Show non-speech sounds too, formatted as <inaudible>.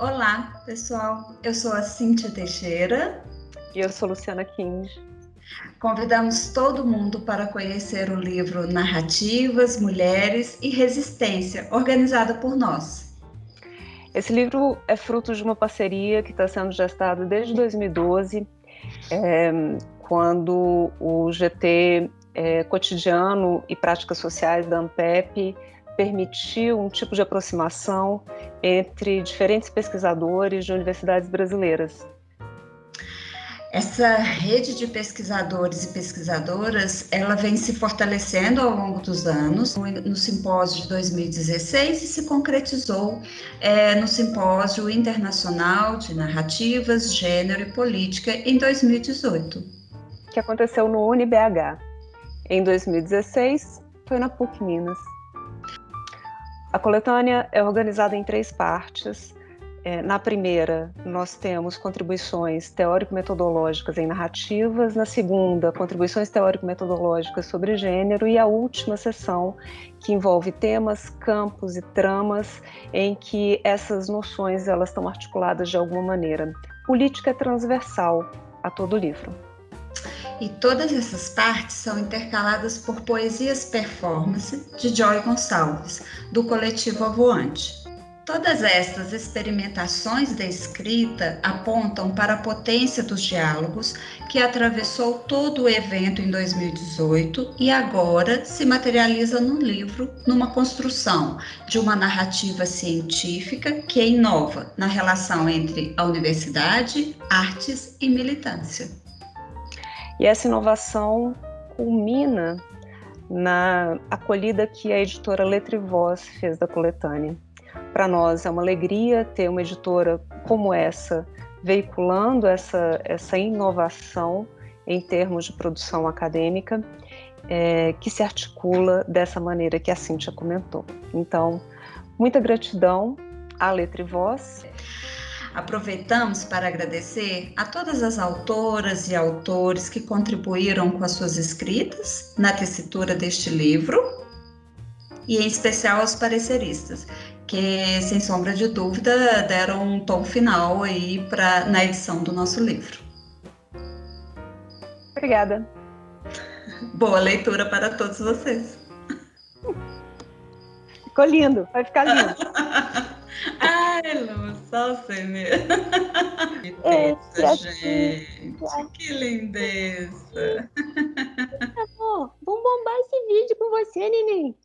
Olá, pessoal. Eu sou a Cíntia Teixeira. E eu sou Luciana King. Convidamos todo mundo para conhecer o livro Narrativas, Mulheres e Resistência, organizado por nós. Esse livro é fruto de uma parceria que está sendo gestada desde 2012, é, quando o GT é, Cotidiano e Práticas Sociais da ANPEP permitiu um tipo de aproximação entre diferentes pesquisadores de universidades brasileiras. Essa rede de pesquisadores e pesquisadoras, ela vem se fortalecendo ao longo dos anos. No simpósio de 2016 e se concretizou é, no simpósio internacional de narrativas, gênero e política em 2018, que aconteceu no UniBH. Em 2016 foi na PUC Minas. A coletânea é organizada em três partes. É, na primeira, nós temos contribuições teórico-metodológicas em narrativas, na segunda, contribuições teórico-metodológicas sobre gênero, e a última sessão, que envolve temas, campos e tramas em que essas noções elas estão articuladas de alguma maneira. Política é transversal a todo o livro. E todas essas partes são intercaladas por poesias performance de Joy Gonçalves, do coletivo Avoante. Todas estas experimentações da escrita apontam para a potência dos diálogos que atravessou todo o evento em 2018 e agora se materializa no livro, numa construção de uma narrativa científica que inova na relação entre a universidade, artes e militância. E essa inovação culmina na acolhida que a editora Letra e Voz fez da coletânea. Para nós é uma alegria ter uma editora como essa veiculando essa, essa inovação em termos de produção acadêmica é, que se articula dessa maneira que a Cíntia comentou. Então, muita gratidão à Letra e Voz. Aproveitamos para agradecer a todas as autoras e autores que contribuíram com as suas escritas na tessitura deste livro e em especial aos pareceristas, que sem sombra de dúvida deram um tom final aí para na edição do nosso livro. Obrigada. Boa leitura para todos vocês. Ficou lindo, vai ficar lindo. <laughs> Você mesmo. <laughs> Que teta, gente. Que lindeza. Amor, vamos bombar esse vídeo com você, neném.